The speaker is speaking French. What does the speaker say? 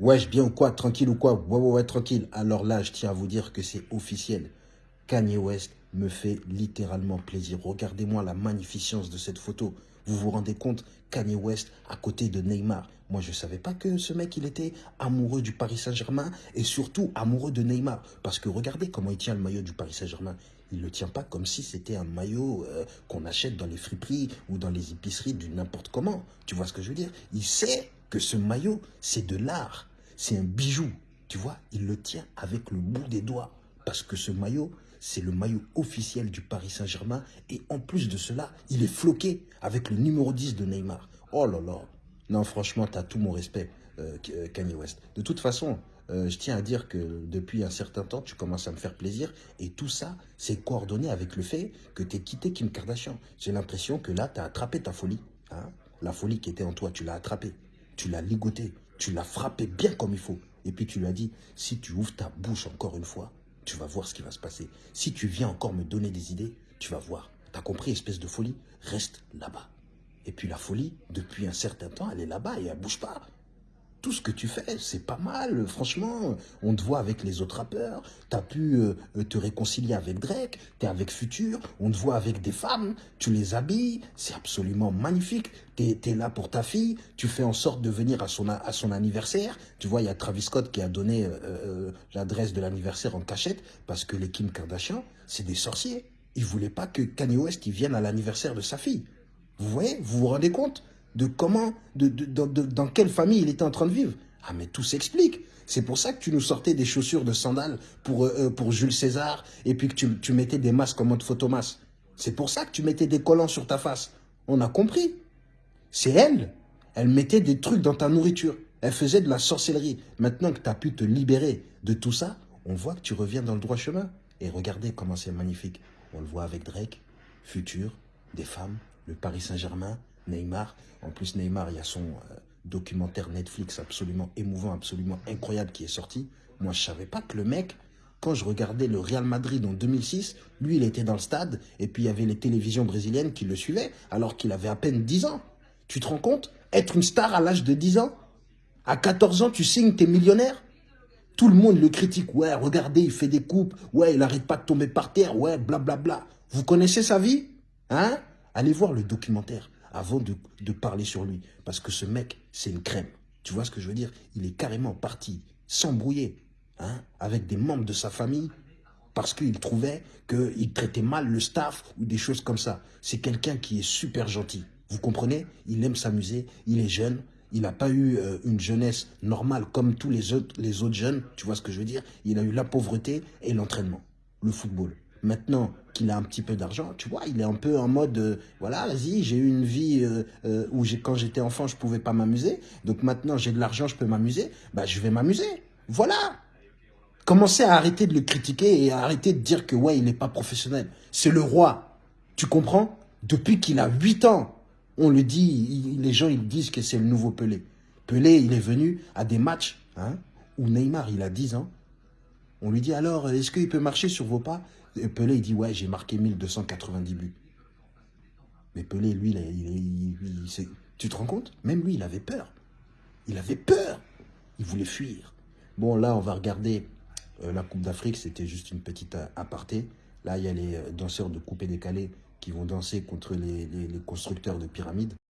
Wesh, bien ou quoi Tranquille ou quoi? Ouais, ouais, ouais, tranquille. Alors là, je tiens à vous dire que c'est officiel. Kanye West me fait littéralement plaisir. Regardez-moi la magnificence de cette photo. Vous vous rendez compte Kanye West à côté de Neymar. Moi, je ne savais pas que ce mec, il était amoureux du Paris Saint-Germain et surtout amoureux de Neymar. Parce que regardez comment il tient le maillot du Paris Saint-Germain. Il ne le tient pas comme si c'était un maillot euh, qu'on achète dans les friperies ou dans les épiceries du n'importe comment. Tu vois ce que je veux dire? Il sait que ce maillot, c'est de l'art. C'est un bijou. Tu vois, il le tient avec le bout des doigts. Parce que ce maillot, c'est le maillot officiel du Paris Saint-Germain. Et en plus de cela, il est floqué avec le numéro 10 de Neymar. Oh là là. Non, franchement, tu as tout mon respect, euh, euh, Kanye West. De toute façon, euh, je tiens à dire que depuis un certain temps, tu commences à me faire plaisir. Et tout ça, c'est coordonné avec le fait que tu es quitté Kim Kardashian. J'ai l'impression que là, tu as attrapé ta folie. Hein. La folie qui était en toi, tu l'as attrapée. Tu l'as ligoté. Tu l'as frappé bien comme il faut. Et puis tu lui as dit, si tu ouvres ta bouche encore une fois, tu vas voir ce qui va se passer. Si tu viens encore me donner des idées, tu vas voir. T'as compris, espèce de folie? Reste là-bas. Et puis la folie, depuis un certain temps, elle est là-bas et elle bouge pas tout ce que tu fais, c'est pas mal, franchement. On te voit avec les autres rappeurs, tu as pu euh, te réconcilier avec Drake, tu es avec Future, on te voit avec des femmes, tu les habilles, c'est absolument magnifique. Tu es, là pour ta fille, tu fais en sorte de venir à son, anniversaire. Tu vois, il y a Travis Scott qui a donné euh, euh, l'adresse de l'anniversaire en cachette parce que les Kim Kardashian, c'est des sorciers. Ils voulaient pas que Kanye West vienne à l'anniversaire de sa fille. Vous voyez, vous vous rendez compte? De comment, dans quelle famille il était en train de vivre. Ah, mais tout s'explique. C'est pour ça que tu nous sortais des chaussures de sandales pour, euh, euh, pour Jules César et puis que tu, tu mettais des masques en mode photomas. C'est pour ça que tu mettais des collants sur ta face. On a compris. C'est elle. Elle mettait des trucs dans ta nourriture. Elle faisait de la sorcellerie. Maintenant que tu as pu te libérer de tout ça, on voit que tu reviens dans le droit chemin. Et regardez comment c'est magnifique. On le voit avec Drake, Futur, des femmes, le Paris Saint-Germain, Neymar. En plus, Neymar, il y a son euh, documentaire Netflix absolument émouvant, absolument incroyable qui est sorti. Moi, je savais pas que le mec, quand je regardais le Real Madrid en 2006, lui, il était dans le stade et puis il y avait les télévisions brésiliennes qui le suivaient alors qu'il avait à peine 10 ans. Tu te rends compte? Être une star à l'âge de 10 ans? À 14 ans, tu signes, t'es millionnaire? Tout le monde le critique. Ouais, regardez, il fait des coupes. Ouais, il n'arrête pas de tomber par terre. Ouais, blablabla. Bla, bla. Vous connaissez sa vie? Hein? Allez voir le documentaire avant de, parler sur lui. Parce que ce mec, c'est une crème. Tu vois ce que je veux dire? Il est carrément parti s'embrouiller hein, avec des membres de sa famille parce qu'il trouvait qu'il traitait mal le staff ou des choses comme ça. C'est quelqu'un qui est super gentil. Vous comprenez? Il aime s'amuser, il est jeune, il n'a pas eu euh, une jeunesse normale comme tous les autres, les autres jeunes, tu vois ce que je veux dire? Il a eu la pauvreté et l'entraînement, le football. Maintenant qu'il a un petit peu d'argent, tu vois, il est un peu en mode, euh, voilà, vas-y, j'ai eu une vie euh, euh, où quand j'étais enfant, je pouvais pas m'amuser. Donc maintenant, j'ai de l'argent, je peux m'amuser. Bah, je vais m'amuser. Voilà. Commencez à arrêter de le critiquer et à arrêter de dire que, ouais, il n'est pas professionnel. C'est le roi. Tu comprends? Depuis qu'il a 8 ans, on le dit, les gens, ils disent que c'est le nouveau Pelé. Pelé, il est venu à des matchs hein, où Neymar, il a 10 ans. On lui dit alors, est-ce qu'il peut marcher sur vos pas? Pelé, il dit, ouais, j'ai marqué 1290 buts. Mais Pelé, lui, il, tu te rends compte? Même lui, il avait peur. Il avait peur. Il voulait fuir. Bon, là, on va regarder euh, la Coupe d'Afrique. C'était juste une petite euh, aparté. Là, il y a les euh, danseurs de coupé décalé qui vont danser contre les constructeurs de pyramides.